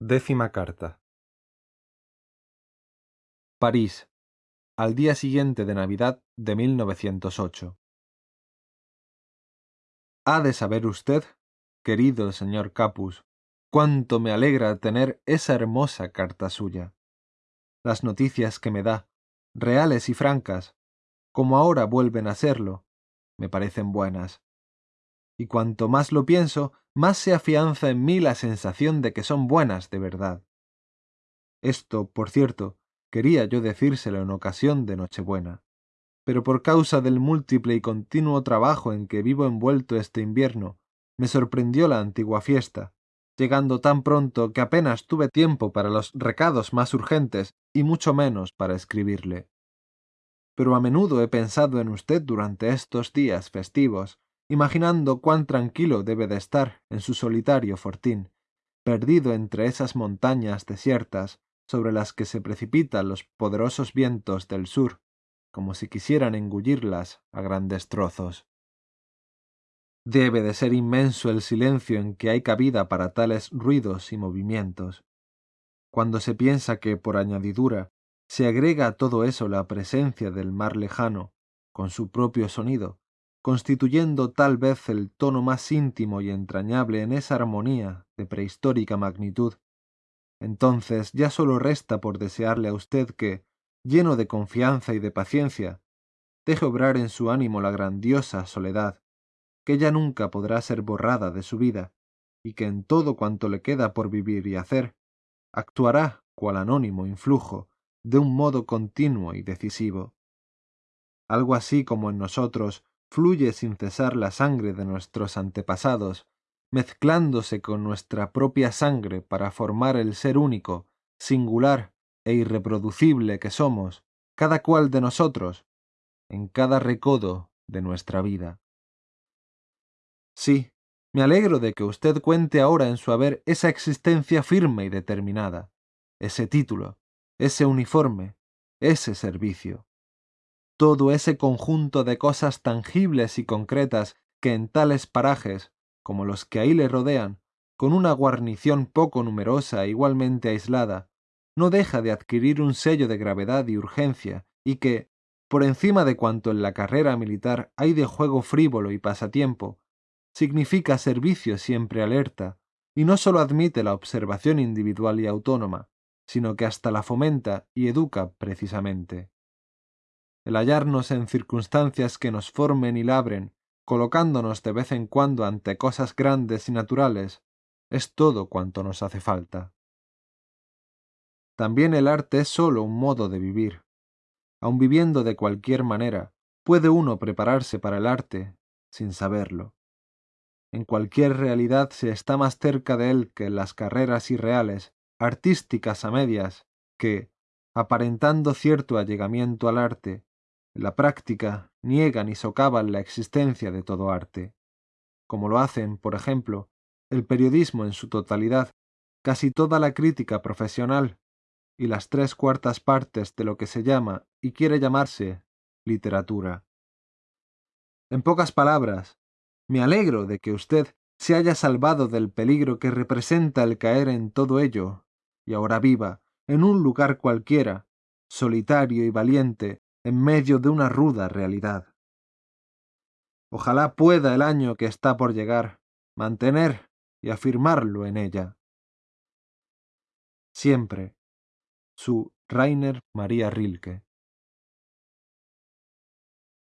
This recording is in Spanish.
Décima carta. París, al día siguiente de Navidad de 1908. Ha de saber usted, querido señor Capus, cuánto me alegra tener esa hermosa carta suya. Las noticias que me da, reales y francas, como ahora vuelven a serlo, me parecen buenas. Y cuanto más lo pienso, más se afianza en mí la sensación de que son buenas de verdad. Esto, por cierto, quería yo decírselo en ocasión de Nochebuena, pero por causa del múltiple y continuo trabajo en que vivo envuelto este invierno, me sorprendió la antigua fiesta, llegando tan pronto que apenas tuve tiempo para los recados más urgentes y mucho menos para escribirle. Pero a menudo he pensado en usted durante estos días festivos, imaginando cuán tranquilo debe de estar en su solitario fortín, perdido entre esas montañas desiertas sobre las que se precipitan los poderosos vientos del sur, como si quisieran engullirlas a grandes trozos. Debe de ser inmenso el silencio en que hay cabida para tales ruidos y movimientos. Cuando se piensa que, por añadidura, se agrega a todo eso la presencia del mar lejano, con su propio sonido, constituyendo tal vez el tono más íntimo y entrañable en esa armonía de prehistórica magnitud. Entonces ya sólo resta por desearle a usted que, lleno de confianza y de paciencia, deje obrar en su ánimo la grandiosa soledad, que ya nunca podrá ser borrada de su vida, y que en todo cuanto le queda por vivir y hacer, actuará cual anónimo influjo, de un modo continuo y decisivo. Algo así como en nosotros fluye sin cesar la sangre de nuestros antepasados, mezclándose con nuestra propia sangre para formar el ser único, singular e irreproducible que somos, cada cual de nosotros, en cada recodo de nuestra vida. Sí, me alegro de que usted cuente ahora en su haber esa existencia firme y determinada, ese título, ese uniforme, ese servicio todo ese conjunto de cosas tangibles y concretas que en tales parajes, como los que ahí le rodean, con una guarnición poco numerosa e igualmente aislada, no deja de adquirir un sello de gravedad y urgencia, y que, por encima de cuanto en la carrera militar hay de juego frívolo y pasatiempo, significa servicio siempre alerta, y no sólo admite la observación individual y autónoma, sino que hasta la fomenta y educa precisamente el hallarnos en circunstancias que nos formen y labren, colocándonos de vez en cuando ante cosas grandes y naturales, es todo cuanto nos hace falta. También el arte es sólo un modo de vivir. Aun viviendo de cualquier manera, puede uno prepararse para el arte sin saberlo. En cualquier realidad se está más cerca de él que en las carreras irreales, artísticas a medias, que, aparentando cierto allegamiento al arte, la práctica niegan y socavan la existencia de todo arte, como lo hacen, por ejemplo, el periodismo en su totalidad, casi toda la crítica profesional y las tres cuartas partes de lo que se llama y quiere llamarse literatura. En pocas palabras, me alegro de que usted se haya salvado del peligro que representa el caer en todo ello, y ahora viva, en un lugar cualquiera, solitario y valiente, en medio de una ruda realidad. Ojalá pueda el año que está por llegar mantener y afirmarlo en ella. Siempre, su Rainer María Rilke.